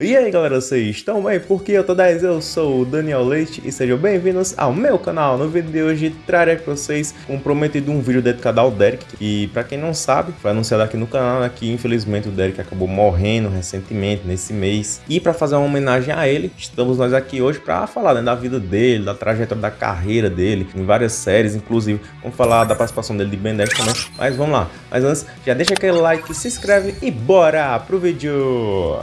E aí galera, vocês estão bem? Porque eu tô 10, eu sou o Daniel Leite e sejam bem-vindos ao meu canal. No vídeo de hoje trarei para vocês um prometido um vídeo dedicado ao Derek e para quem não sabe, foi anunciado aqui no canal né, que infelizmente o Derek acabou morrendo recentemente nesse mês e para fazer uma homenagem a ele, estamos nós aqui hoje para falar né, da vida dele, da trajetória da carreira dele em várias séries, inclusive vamos falar da participação dele de Ben 10 também, mas vamos lá. Mas antes, já deixa aquele like, se inscreve e bora pro vídeo!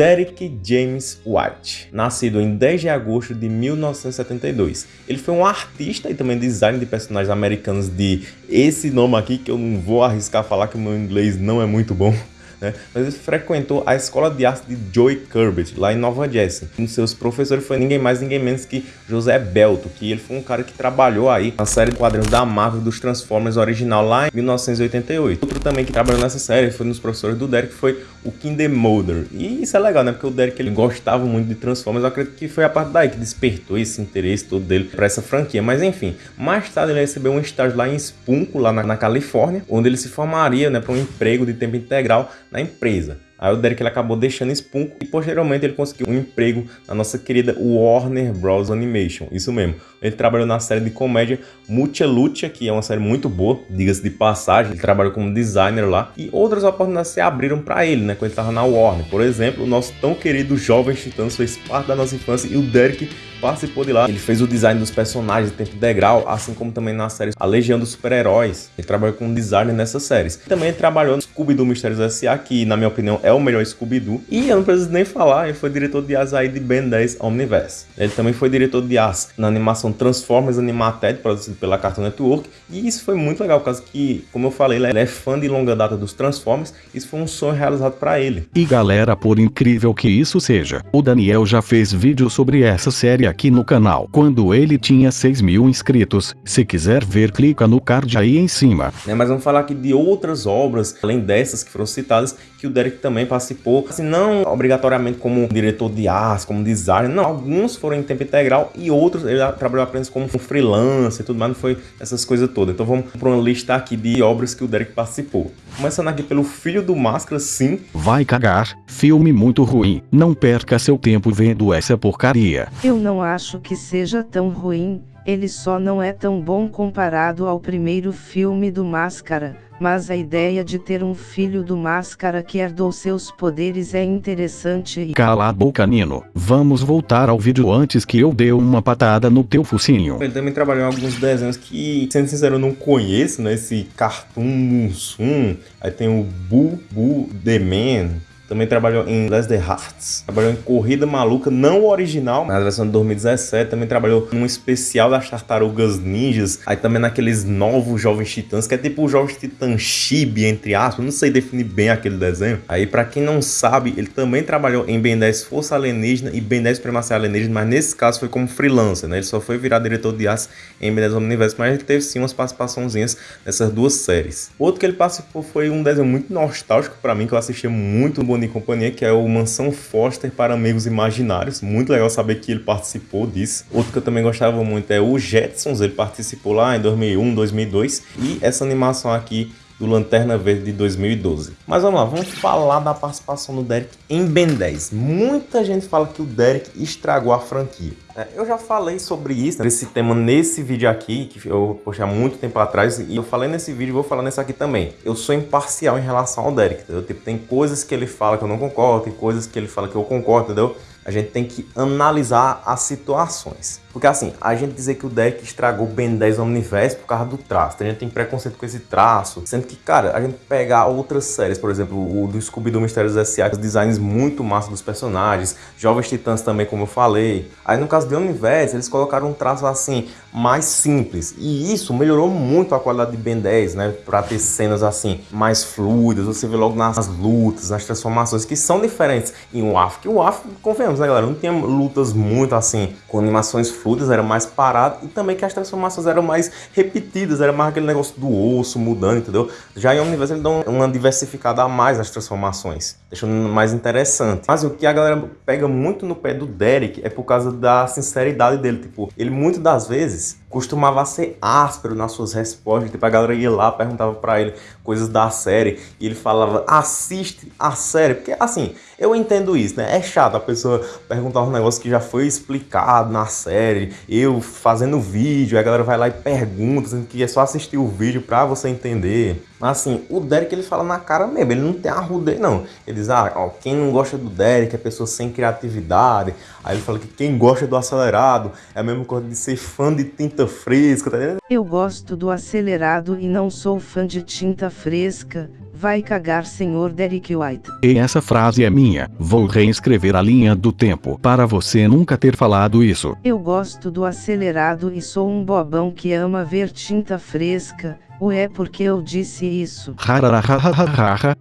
Derek James White, nascido em 10 de agosto de 1972. Ele foi um artista e também designer de personagens americanos de esse nome aqui, que eu não vou arriscar falar que o meu inglês não é muito bom né? Mas ele frequentou a escola de arte de Joey Corbett, lá em Nova Jersey. Um dos seus professores foi ninguém mais, ninguém menos que José Belto, que ele foi um cara que trabalhou aí na série de quadrinhos da Marvel dos Transformers original lá em 1988. Outro também que trabalhou nessa série foi um dos professores do Derek, foi o Kinder Mulder. E isso é legal, né? Porque o Derek ele gostava muito de Transformers, eu acredito que foi a parte daí que despertou esse interesse todo dele para essa franquia. Mas enfim, mais tarde ele recebeu um estágio lá em Spunko, lá na, na Califórnia, onde ele se formaria né, para um emprego de tempo integral na empresa. Aí o Derek ele acabou deixando Spunko e posteriormente ele conseguiu um emprego na nossa querida Warner Bros. Animation. Isso mesmo. Ele trabalhou na série de comédia Mucha que é uma série muito boa, diga-se de passagem. Ele trabalhou como designer lá e outras oportunidades se abriram para ele, né, quando ele estava na Warner. Por exemplo, o nosso tão querido Jovem Titãs fez parte da nossa infância e o Derek participou de lá. Ele fez o design dos personagens de tempo integral, assim como também na série A Legião dos Super-Heróis. Ele trabalhou como designer nessas séries. Também trabalhou Scooby-Doo Mistérios S.A., que na minha opinião é o melhor Scooby-Doo. E eu não preciso nem falar, ele foi diretor de asa aí de Ben 10 Omniverse. Ele também foi diretor de as na animação Transformers Animated, produzido pela Cartoon Network. E isso foi muito legal, por causa que, como eu falei, ele é fã de longa data dos Transformers. Isso foi um sonho realizado para ele. E galera, por incrível que isso seja, o Daniel já fez vídeo sobre essa série aqui no canal quando ele tinha 6 mil inscritos. Se quiser ver, clica no card aí em cima. É, mas vamos falar aqui de outras obras, além dessas que foram citadas, que o Derek também participou, assim, não obrigatoriamente como diretor de arte, como designer, não, alguns foram em tempo integral e outros ele trabalhou apenas como freelancer e tudo mais, não foi essas coisas todas. Então vamos para uma lista aqui de obras que o Derek participou. Começando aqui pelo Filho do Máscara, sim. Vai cagar, filme muito ruim, não perca seu tempo vendo essa porcaria. Eu não acho que seja tão ruim, ele só não é tão bom comparado ao primeiro filme do Máscara, mas a ideia de ter um filho do Máscara que herdou seus poderes é interessante e... Cala a boca, Nino. Vamos voltar ao vídeo antes que eu dê uma patada no teu focinho. Ele também trabalhou em alguns desenhos que, sendo sincero, eu não conheço, né? Esse Cartoon Munsum. Aí tem o Boo Boo The Man, também trabalhou em Les The Hearts. Trabalhou em Corrida Maluca, não original, mas a versão de 2017. Também trabalhou num especial das Tartarugas Ninjas. Aí também naqueles novos Jovens Titãs, que é tipo o Jovens Titã Chibi, entre aspas. Não sei definir bem aquele desenho. Aí pra quem não sabe, ele também trabalhou em Ben 10 Força Alienígena e Ben 10 Primacia Alienígena, mas nesse caso foi como freelancer, né? Ele só foi virar diretor de arte em Ben 10 Omniverse, mas ele teve sim umas participaçõezinhas nessas duas séries. Outro que ele participou foi um desenho muito nostálgico pra mim, que eu assistia muito bonito e companhia, que é o Mansão Foster para Amigos Imaginários. Muito legal saber que ele participou disso. Outro que eu também gostava muito é o Jetsons, ele participou lá em 2001, 2002. E essa animação aqui do Lanterna Verde de 2012. Mas vamos lá, vamos falar da participação do Derek em Ben 10. Muita gente fala que o Derek estragou a franquia. É, eu já falei sobre isso, esse tema nesse vídeo aqui, que eu postei há muito tempo atrás, e eu falei nesse vídeo e vou falar nesse aqui também. Eu sou imparcial em relação ao Derek, entendeu? Tipo, tem coisas que ele fala que eu não concordo, tem coisas que ele fala que eu concordo, entendeu? A gente tem que analisar as situações. Porque assim, a gente dizer que o deck estragou o Ben 10 Omniverse por causa do traço. A gente tem preconceito com esse traço. Sendo que, cara, a gente pegar outras séries, por exemplo, o do Scooby-Doo Mistérios S.A., os designs muito massa dos personagens, Jovens Titãs também, como eu falei. Aí no caso de Omniverse, eles colocaram um traço assim, mais simples. E isso melhorou muito a qualidade de Ben 10, né? Pra ter cenas assim, mais fluidas. Você vê logo nas lutas, nas transformações, que são diferentes em WAF. Que o WAF, convenhamos, né, galera? Não tinha lutas muito assim, com animações fluidas, era mais parado e também que as transformações eram mais repetidas, era mais aquele negócio do osso mudando, entendeu? Já em Omniverse ele dá uma diversificada a mais nas transformações, deixando mais interessante. Mas o que a galera pega muito no pé do Derek é por causa da sinceridade dele, tipo, ele muitas das vezes costumava ser áspero nas suas respostas, tipo, a galera ia lá, perguntava para ele coisas da série, e ele falava, assiste a série, porque assim, eu entendo isso, né, é chato a pessoa perguntar um negócio que já foi explicado na série, eu fazendo vídeo, a galera vai lá e pergunta, dizendo que é só assistir o vídeo pra você entender, mas assim, o Derek ele fala na cara mesmo, ele não tem arrudez não, ele diz, ah, ó, quem não gosta do Derek é pessoa sem criatividade, aí ele fala que quem gosta do acelerado é a mesma coisa de ser fã de tinta tinta fresca, tá ligado? Eu gosto do acelerado e não sou fã de tinta fresca. Vai cagar, senhor Derek White. E essa frase é minha. Vou reescrever a linha do tempo para você nunca ter falado isso. Eu gosto do acelerado e sou um bobão que ama ver tinta fresca. Ué, porque eu disse isso?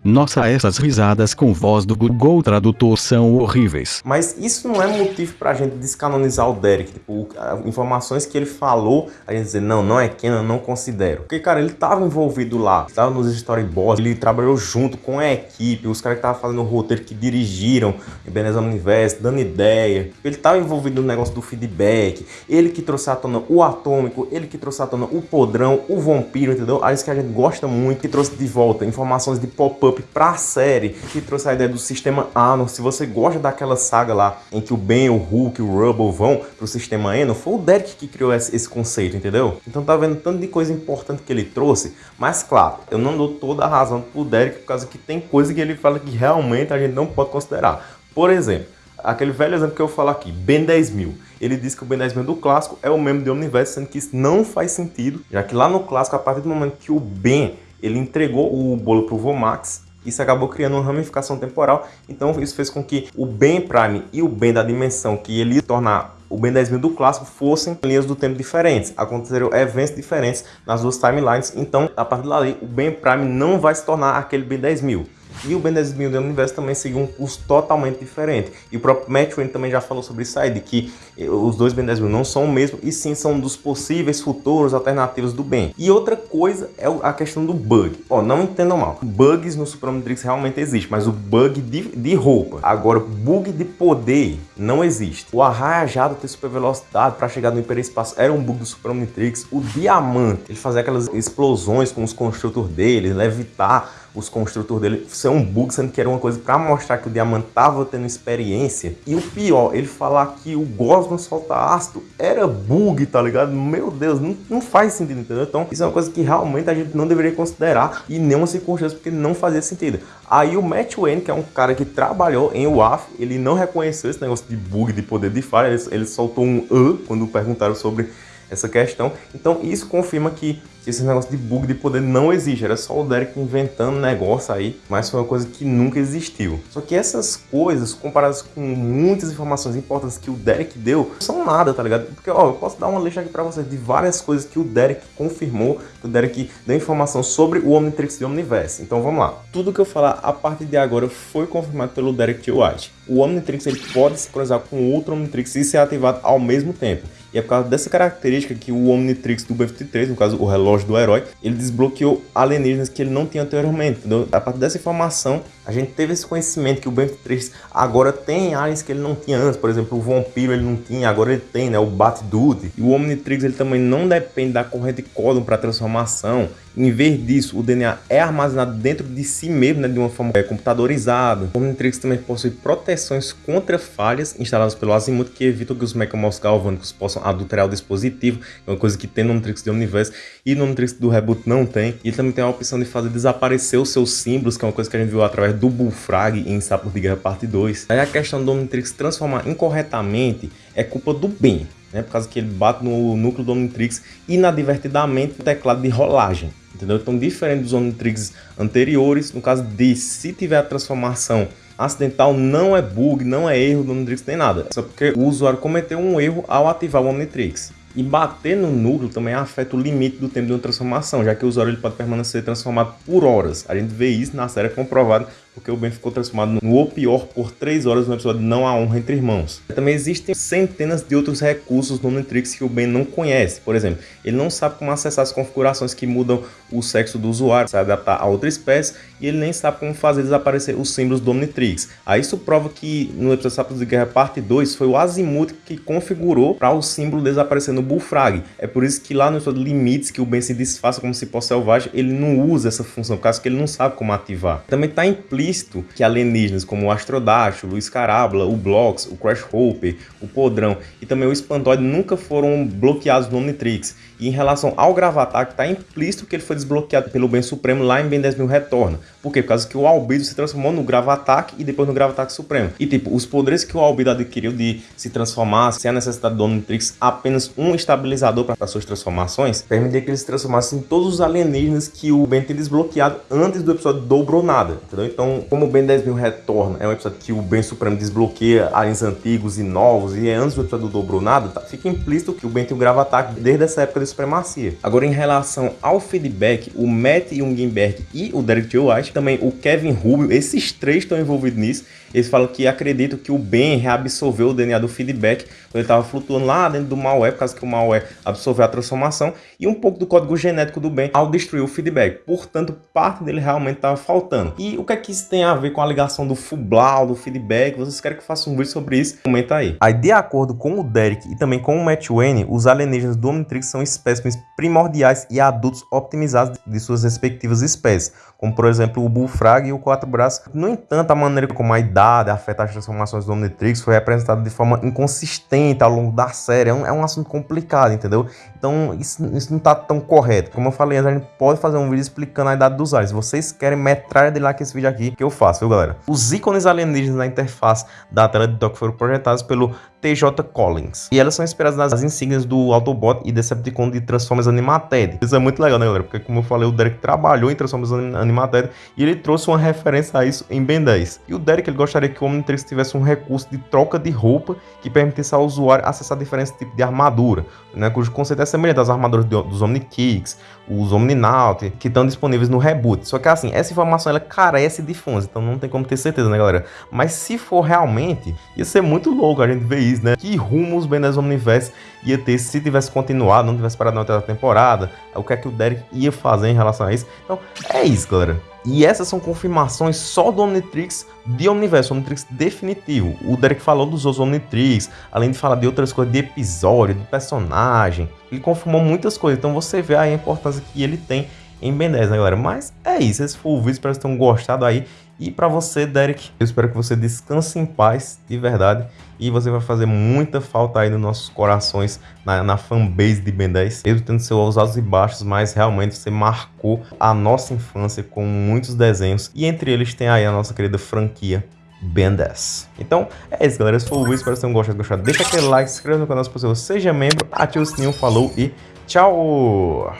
Nossa, essas risadas com voz do Google Tradutor são horríveis. Mas isso não é motivo pra gente descanonizar o Derek. Tipo, informações que ele falou, a gente dizer, não, não é Kenan, não considero. Porque, cara, ele tava envolvido lá, tava nos storyboards, ele trabalhou junto com a equipe, os caras que estavam fazendo o roteiro, que dirigiram Ebenezer Universo, dando ideia. Ele tava envolvido no negócio do feedback, ele que trouxe à tona o Atômico, ele que trouxe à tona o Podrão, o Vampiro, entendeu? Entendeu? Alice que a gente gosta muito, que trouxe de volta informações de pop-up pra série, que trouxe a ideia do sistema Anon. Se você gosta daquela saga lá em que o Ben, o Hulk o Rubble vão pro sistema Anon, foi o Derek que criou esse, esse conceito, entendeu? Então tá vendo tanto de coisa importante que ele trouxe, mas claro, eu não dou toda a razão pro Derek por causa que tem coisa que ele fala que realmente a gente não pode considerar. Por exemplo, aquele velho exemplo que eu falo aqui, Ben 10 mil ele diz que o Ben 10 mil do clássico é o mesmo de Omniverse, sendo que isso não faz sentido, já que lá no clássico, a partir do momento que o Ben ele entregou o bolo para o Vomax, isso acabou criando uma ramificação temporal, então isso fez com que o Ben Prime e o Ben da dimensão que ele ia tornar o Ben 10 mil do clássico fossem linhas do tempo diferentes. Aconteceram eventos diferentes nas duas timelines, então a partir dali o Ben Prime não vai se tornar aquele Ben 10 mil. E o Ben 10 mil do universo também seguiu um curso totalmente diferente. E o próprio Matt Wayne também já falou sobre isso aí, de que eh, os dois Ben 10 mil não são o mesmo, e sim são dos possíveis futuros alternativos do Ben. E outra coisa é a questão do bug. Ó, não entendam mal, bugs no Super Omnitrix realmente existe, mas o bug de, de roupa. Agora, bug de poder não existe. O arraiajado ter super velocidade para chegar no hiperespaço era um bug do Super Omnitrix. O diamante, ele fazia aquelas explosões com os construtores dele, levitar os construtores dele. Isso é um bug, sendo que era uma coisa para mostrar que o Diamante tava tendo experiência. E o pior, ele falar que o Gosman solta ácido era bug, tá ligado? Meu Deus, não, não faz sentido, entendeu? Então, isso é uma coisa que realmente a gente não deveria considerar e nenhuma circunstância, porque não fazia sentido. Aí o Matt Wayne, que é um cara que trabalhou em WAF, ele não reconheceu esse negócio de bug, de poder de falha, ele, ele soltou um uh quando perguntaram sobre essa questão. Então isso confirma que esse negócio de bug de poder não existe, era só o Derek inventando negócio aí, mas foi uma coisa que nunca existiu. Só que essas coisas, comparadas com muitas informações importantes que o Derek deu, são nada, tá ligado? Porque, ó, eu posso dar uma lista aqui pra vocês de várias coisas que o Derek confirmou, que o Derek deu informação sobre o Omnitrix e o Omniverse. Então vamos lá. Tudo que eu falar a partir de agora foi confirmado pelo Derek. White. O Omnitrix ele pode se cruzar com outro Omnitrix e ser ativado ao mesmo tempo. E é por causa dessa característica que o Omnitrix do B-53, no caso o relógio do herói, ele desbloqueou alienígenas que ele não tinha anteriormente. Entendeu? A partir dessa informação, a gente teve esse conhecimento que o B-53 agora tem aliens que ele não tinha antes. Por exemplo, o Vampiro ele não tinha, agora ele tem, né? O Bat-Dude. E o Omnitrix ele também não depende da corrente códon para transformação. Em vez disso, o DNA é armazenado dentro de si mesmo, né, de uma forma é, computadorizada. O Omnitrix também possui proteções contra falhas instaladas pelo Azimuth que evitam que os mecanismos galvânicos possam adulterar o dispositivo, é uma coisa que tem no Omnitrix de Universo e no Omnitrix do Reboot não tem. E também tem a opção de fazer desaparecer os seus símbolos, que é uma coisa que a gente viu através do Bullfrag em Sapos de Guerra Parte 2. Aí a questão do Omnitrix transformar incorretamente é culpa do Ben. Né, por causa que ele bate no núcleo do Omnitrix inadvertidamente no teclado de rolagem entendeu? Então, diferente dos Omnitrix anteriores, no caso de se tiver a transformação acidental, não é bug, não é erro do Omnitrix, nem nada. Só porque o usuário cometeu um erro ao ativar o Omnitrix. E bater no núcleo também afeta o limite do tempo de uma transformação, já que o usuário ele pode permanecer transformado por horas. A gente vê isso na série comprovado porque o Ben ficou transformado no O Pior por 3 horas no episódio Não Há Honra Entre Irmãos. Também existem centenas de outros recursos no Omnitrix que o Ben não conhece. Por exemplo, ele não sabe como acessar as configurações que mudam o sexo do usuário, se adaptar a outra espécie, e ele nem sabe como fazer desaparecer os símbolos do Omnitrix. Aí isso prova que no episódio Sábados de Guerra Parte 2 foi o Azimuth que configurou para o símbolo desaparecer no Bullfrag. É por isso que lá no episódio Limites, que o Ben se desfaça como se fosse selvagem, ele não usa essa função, por causa que ele não sabe como ativar. Também está implícito que alienígenas como o Astrodáctilo, o Scarabla, o Blox, o Crash Hopper, o Podrão e também o Espantoide nunca foram bloqueados no Omnitrix. E em relação ao Gravatar, está implícito que ele foi desbloqueado pelo Bem Supremo lá em Ben 10.000 Retorna. Por quê? Por causa que o Albedo se transformou no Gravataque e depois no Gravataque Supremo. E tipo, os poderes que o Albedo adquiriu de se transformar sem a necessidade do Omnitrix, apenas um estabilizador para suas transformações, permitia que ele se transformasse em todos os alienígenas que o Ben tem desbloqueado antes do episódio Dobrou Nada, entendeu? Então, como o Ben 10.000 Retorna é um episódio que o Ben Supremo desbloqueia aliens antigos e novos, e é antes do episódio Dobrou Nada, tá? fica implícito que o Ben tem o Gravataque desde essa época de supremacia. Agora, em relação ao feedback, o Matt Jungenberg e o Derek J. White, também o Kevin Rubio, esses três estão envolvidos nisso. Eles falam que acreditam que o Ben reabsorveu o DNA do feedback quando ele estava flutuando lá dentro do malware, por causa que o malware absorveu a transformação, e um pouco do código genético do Ben ao destruir o feedback. Portanto, parte dele realmente estava faltando. E o que é que isso tem a ver com a ligação do Fublau, do feedback? Vocês querem que eu faça um vídeo sobre isso? Comenta aí. Aí, de acordo com o Derek e também com o Matt Wayne, os alienígenas do Omnitrix são espécimes primordiais e adultos optimizados de suas respectivas espécies, como por exemplo o Bullfrog e o Quatro Braços. No entanto, a maneira como a idade afeta as transformações do Omnitrix foi representada de forma inconsistente ao longo da série. É um, é um assunto complicado, entendeu? Então isso, isso não está tão correto. Como eu falei, a gente pode fazer um vídeo explicando a idade dos aliens. Vocês querem metralha de lá que esse vídeo aqui que eu faço, viu galera? Os ícones alienígenas na interface da tela de dock foram projetados pelo TJ Collins. E elas são inspiradas nas insígnias do Autobot e Decepticon de Transformers Animated. Isso é muito legal, né, galera? Porque, como eu falei, o Derek trabalhou em Transformers Animated e ele trouxe uma referência a isso em Ben 10. E o Derek ele gostaria que o Omnitrix tivesse um recurso de troca de roupa que permitisse ao usuário acessar diferentes tipos de armadura, né, cujo conceito é semelhante às armaduras dos Omnikicks, os Omninaut, que estão disponíveis no reboot. Só que assim, essa informação ela carece de fontes, então não tem como ter certeza, né, galera? Mas se for realmente, ia ser muito louco a gente ver isso, né? Que rumo os Ben 10 Omniverse ia ter se tivesse continuado, não tivesse parado na outra temporada, o que é que o Derek ia fazer em relação a isso. Então, é isso, galera. E essas são confirmações só do Omnitrix de Omniverse, Omnitrix definitivo. O Derek falou dos outros Omnitrix, além de falar de outras coisas, de episódio, de personagem. Ele confirmou muitas coisas, então você vê a importância que ele tem em Ben 10, né, galera? Mas é isso, esse foi o vídeo, espero que vocês tenham gostado aí. E para você, Derek, eu espero que você descanse em paz, de verdade. E você vai fazer muita falta aí nos nossos corações, na, na fanbase de Ben 10. Mesmo tendo seus altos e baixos, mas realmente você marcou a nossa infância com muitos desenhos. E entre eles tem aí a nossa querida franquia Ben 10. Então, é isso, galera. Esse foi o vídeo. Espero que vocês tenham gostado. Deixa aquele like, se inscreva no canal se possível, seja membro, ative o sininho, falou e tchau!